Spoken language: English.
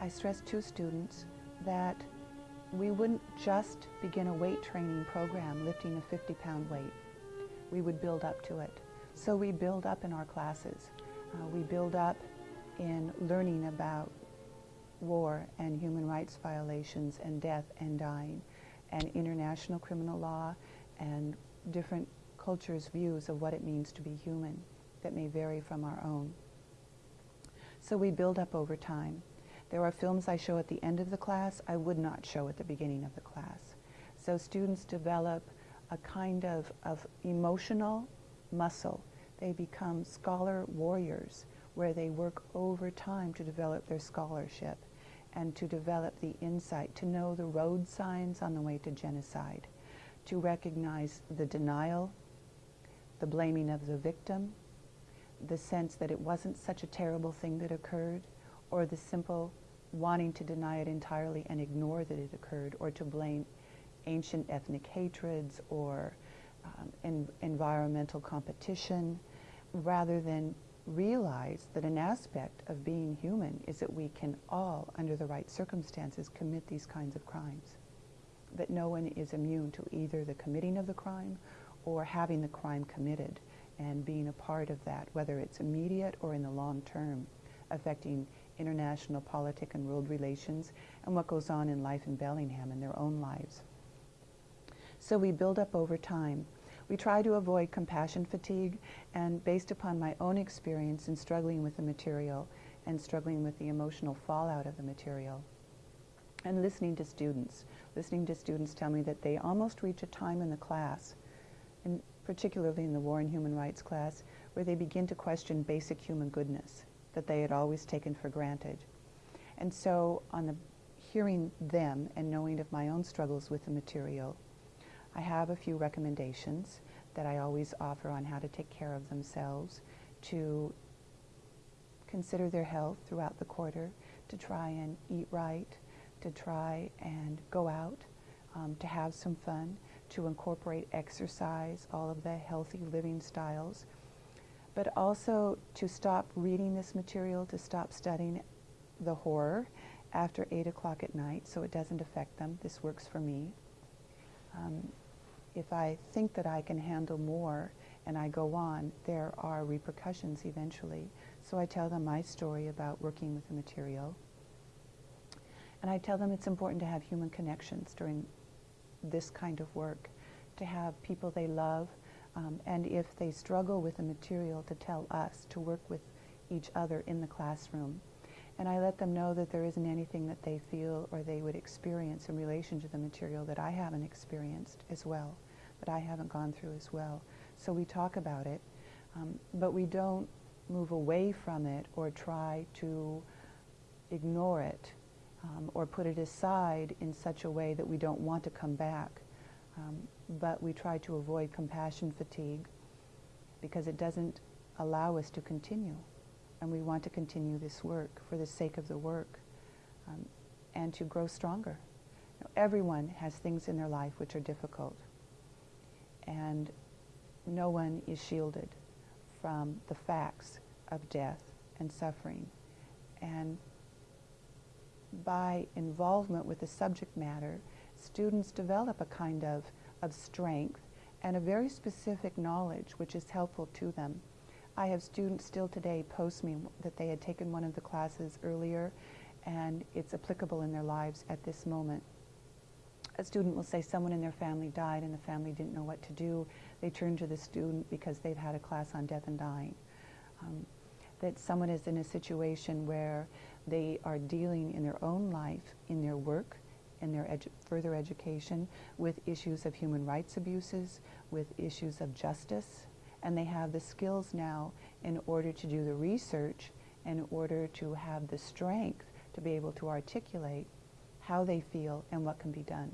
I stressed to students that we wouldn't just begin a weight training program lifting a 50 pound weight. We would build up to it. So we build up in our classes. Uh, we build up in learning about war and human rights violations and death and dying and international criminal law and different cultures' views of what it means to be human that may vary from our own. So we build up over time. There are films I show at the end of the class I would not show at the beginning of the class. So students develop a kind of, of emotional muscle. They become scholar warriors where they work over time to develop their scholarship and to develop the insight, to know the road signs on the way to genocide, to recognize the denial, the blaming of the victim, the sense that it wasn't such a terrible thing that occurred, or the simple wanting to deny it entirely and ignore that it occurred, or to blame ancient ethnic hatreds or um, en environmental competition, rather than realize that an aspect of being human is that we can all, under the right circumstances, commit these kinds of crimes. That no one is immune to either the committing of the crime or having the crime committed and being a part of that, whether it's immediate or in the long term, affecting international politic and world relations and what goes on in life in Bellingham in their own lives. So we build up over time. We try to avoid compassion fatigue and based upon my own experience in struggling with the material and struggling with the emotional fallout of the material and listening to students. Listening to students tell me that they almost reach a time in the class, and particularly in the War and Human Rights class, where they begin to question basic human goodness that they had always taken for granted. And so on the hearing them and knowing of my own struggles with the material, I have a few recommendations that I always offer on how to take care of themselves, to consider their health throughout the quarter, to try and eat right, to try and go out, um, to have some fun, to incorporate exercise, all of the healthy living styles, but also to stop reading this material, to stop studying the horror after 8 o'clock at night so it doesn't affect them. This works for me. Um, if I think that I can handle more and I go on, there are repercussions eventually. So I tell them my story about working with the material. And I tell them it's important to have human connections during this kind of work, to have people they love, um, and if they struggle with the material, to tell us, to work with each other in the classroom. And I let them know that there isn't anything that they feel or they would experience in relation to the material that I haven't experienced as well, that I haven't gone through as well. So we talk about it, um, but we don't move away from it or try to ignore it um, or put it aside in such a way that we don't want to come back. Um, but we try to avoid compassion fatigue because it doesn't allow us to continue. And we want to continue this work for the sake of the work um, and to grow stronger. Everyone has things in their life which are difficult. And no one is shielded from the facts of death and suffering. And by involvement with the subject matter, students develop a kind of, of strength and a very specific knowledge which is helpful to them. I have students still today post me that they had taken one of the classes earlier and it's applicable in their lives at this moment. A student will say someone in their family died and the family didn't know what to do. They turn to the student because they've had a class on death and dying. Um, that someone is in a situation where they are dealing in their own life, in their work, in their edu further education with issues of human rights abuses, with issues of justice, and they have the skills now in order to do the research, in order to have the strength to be able to articulate how they feel and what can be done.